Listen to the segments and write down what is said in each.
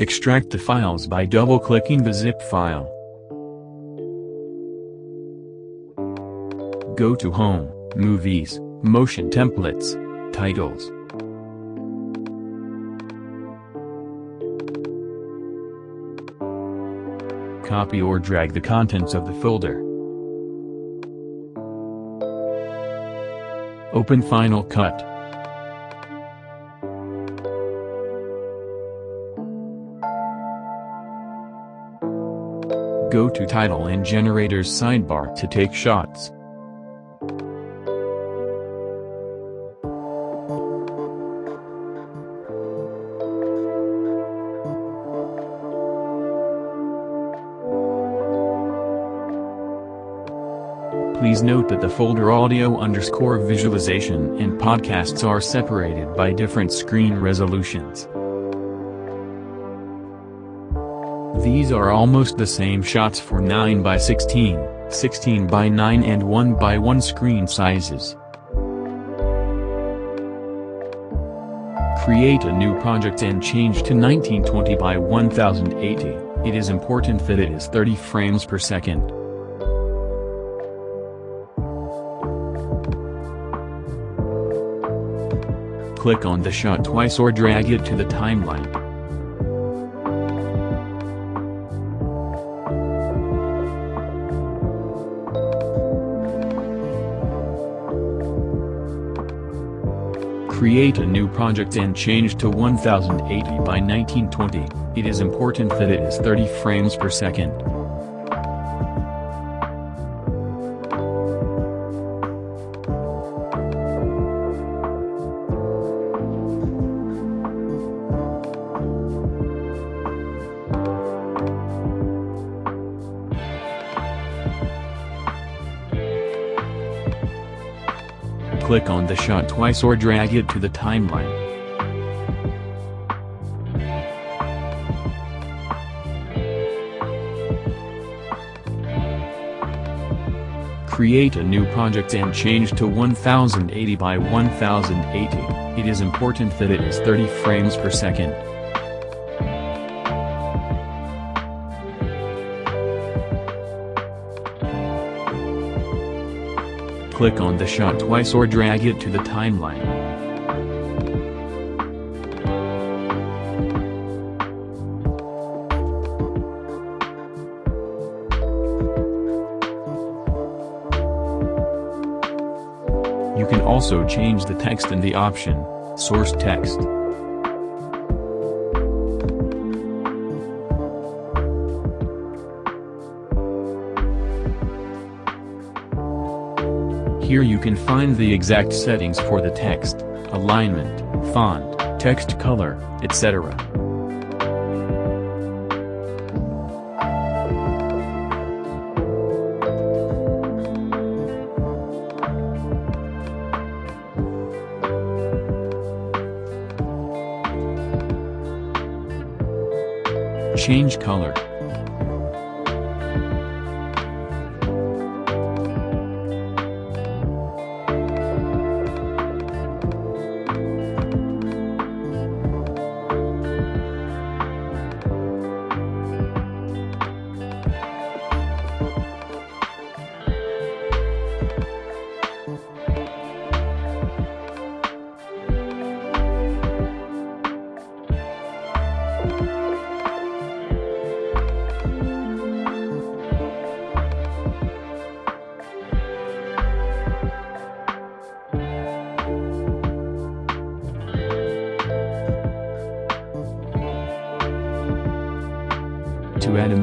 Extract the files by double-clicking the zip file. Go to Home, Movies, Motion Templates, Titles. Copy or drag the contents of the folder. Open Final Cut. Go to Title and Generators sidebar to take shots. Please note that the folder audio underscore visualization and podcasts are separated by different screen resolutions. These are almost the same shots for 9 by 16, 16 by 9 and 1 by 1 screen sizes. Create a new project and change to 1920 by 1080, it is important that it is 30 frames per second. Click on the shot twice or drag it to the timeline. Create a new project and change to 1080 by 1920, it is important that it is 30 frames per second. Click on the shot twice or drag it to the timeline. Create a new project and change to 1080 by 1080, it is important that it is 30 frames per second. Click on the shot twice or drag it to the timeline. You can also change the text in the option, Source Text. Here you can find the exact settings for the text, alignment, font, text color, etc. Change color.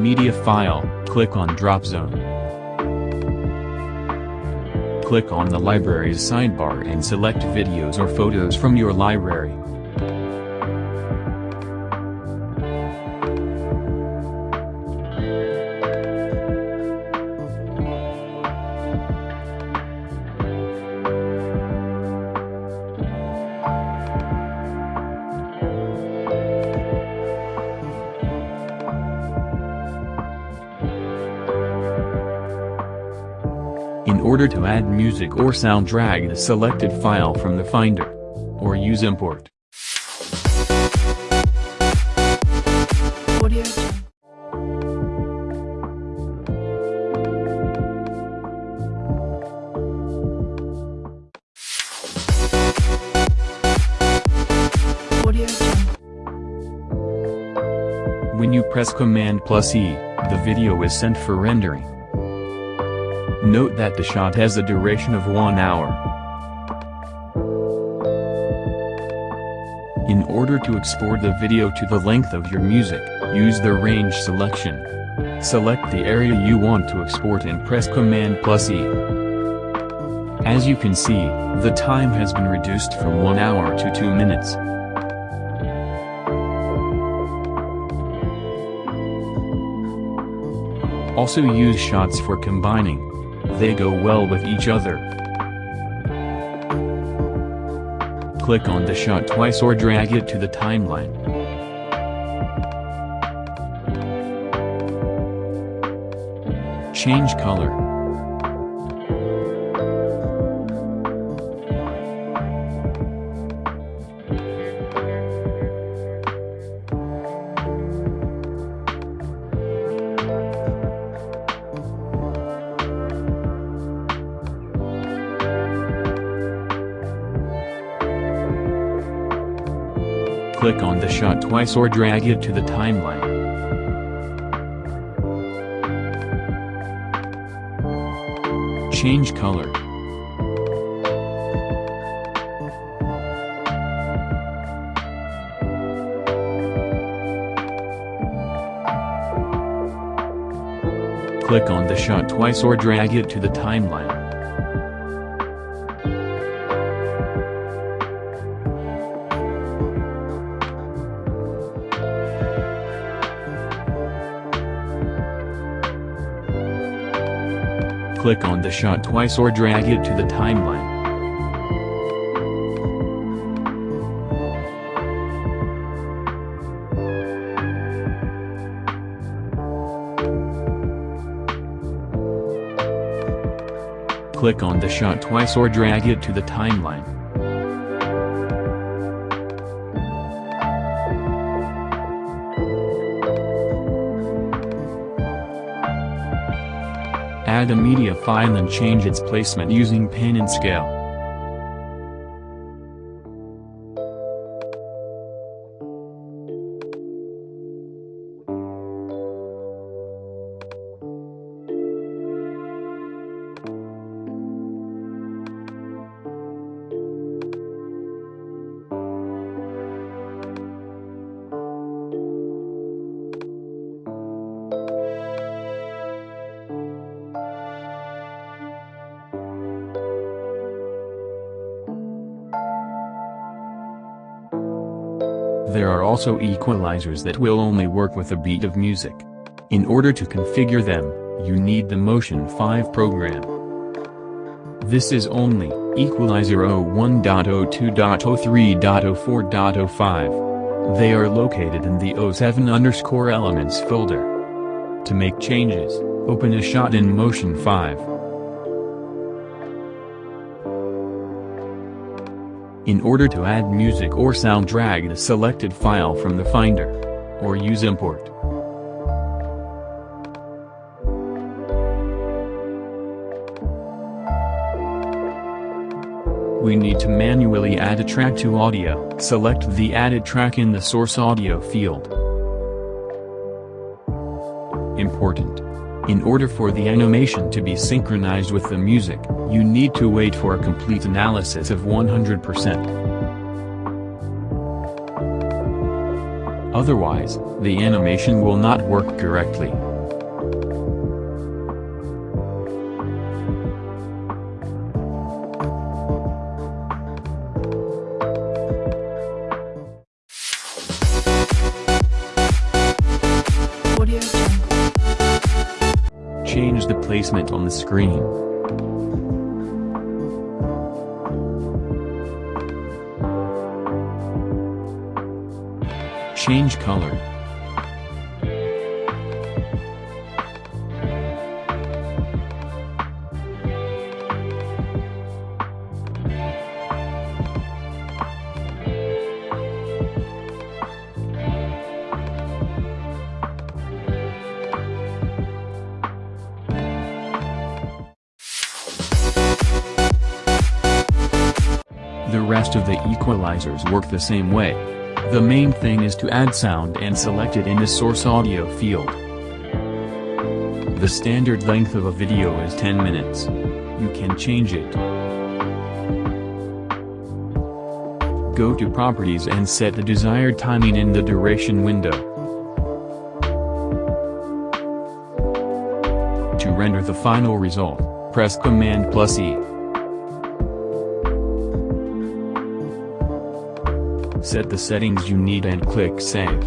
Media file, click on Drop Zone. Click on the library's sidebar and select videos or photos from your library. Order to add music or sound drag the selected file from the Finder. Or use import. When you press Command plus E, the video is sent for rendering. Note that the shot has a duration of 1 hour. In order to export the video to the length of your music, use the range selection. Select the area you want to export and press Command plus E. As you can see, the time has been reduced from 1 hour to 2 minutes. Also use shots for combining. They go well with each other. Click on the shot twice or drag it to the timeline. Change color. Click on the shot twice or drag it to the timeline. Change color. Click on the shot twice or drag it to the timeline. Click on the shot twice or drag it to the timeline. Click on the shot twice or drag it to the timeline. Add a media file and change its placement using pen and scale. There are also equalizers that will only work with a beat of music. In order to configure them, you need the Motion 5 program. This is only Equalizer 01.02.03.04.05. They are located in the 07 underscore elements folder. To make changes, open a shot in Motion 5. In order to add music or sound drag the selected file from the Finder. Or use import. We need to manually add a track to audio. Select the added track in the source audio field. Important. In order for the animation to be synchronized with the music, you need to wait for a complete analysis of 100%. Otherwise, the animation will not work correctly. Change the placement on the screen. Change color. The rest of the equalizers work the same way. The main thing is to add sound and select it in the source audio field. The standard length of a video is 10 minutes. You can change it. Go to Properties and set the desired timing in the duration window. To render the final result, press Command plus E. Set the settings you need and click Save.